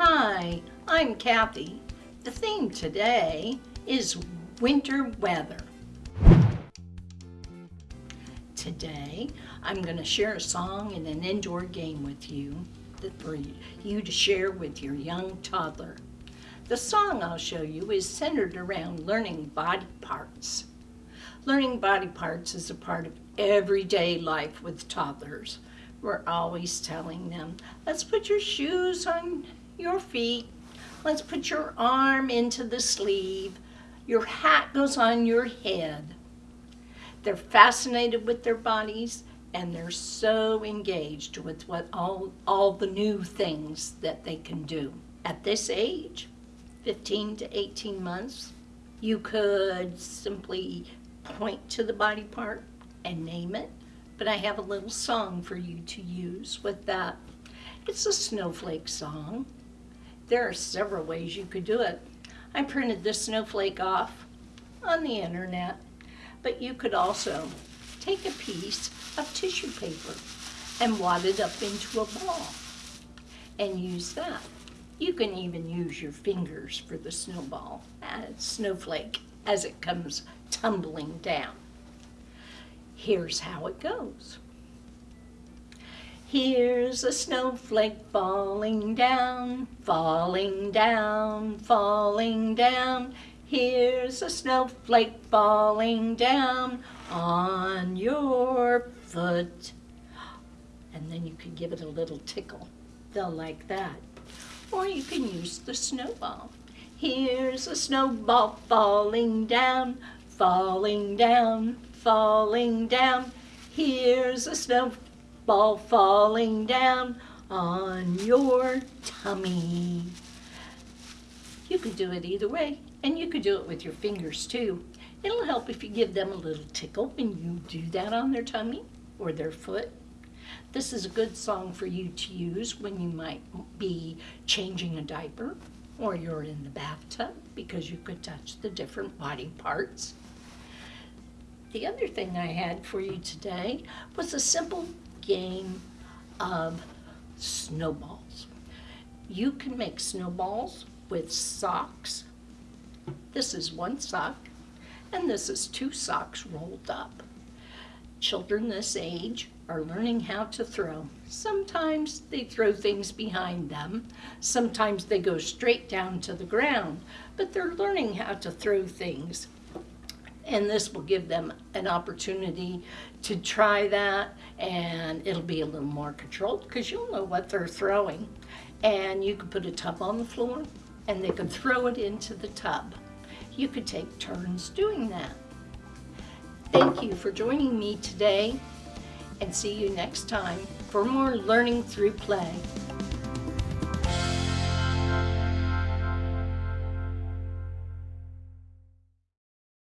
Hi, I'm Kathy. The theme today is winter weather. Today, I'm going to share a song and an indoor game with you that for you to share with your young toddler. The song I'll show you is centered around learning body parts. Learning body parts is a part of everyday life with toddlers. We're always telling them, let's put your shoes on your feet. Let's put your arm into the sleeve. Your hat goes on your head. They're fascinated with their bodies and they're so engaged with what all, all the new things that they can do. At this age, 15 to 18 months, you could simply point to the body part and name it, but I have a little song for you to use with that. It's a snowflake song. There are several ways you could do it. I printed this snowflake off on the internet, but you could also take a piece of tissue paper and wad it up into a ball and use that. You can even use your fingers for the snowball, snowflake, as it comes tumbling down. Here's how it goes. Here's a snowflake falling down, falling down, falling down. Here's a snowflake falling down on your foot. And then you can give it a little tickle. They'll like that. Or you can use the snowball. Here's a snowball falling down, falling down, falling down. Here's a snowball falling down on your tummy. You could do it either way, and you could do it with your fingers too. It'll help if you give them a little tickle when you do that on their tummy or their foot. This is a good song for you to use when you might be changing a diaper or you're in the bathtub because you could touch the different body parts. The other thing I had for you today was a simple game of snowballs. You can make snowballs with socks. This is one sock, and this is two socks rolled up. Children this age are learning how to throw. Sometimes they throw things behind them. Sometimes they go straight down to the ground, but they're learning how to throw things. And this will give them an opportunity to try that and it'll be a little more controlled because you'll know what they're throwing. And you can put a tub on the floor and they can throw it into the tub. You could take turns doing that. Thank you for joining me today and see you next time for more Learning Through Play.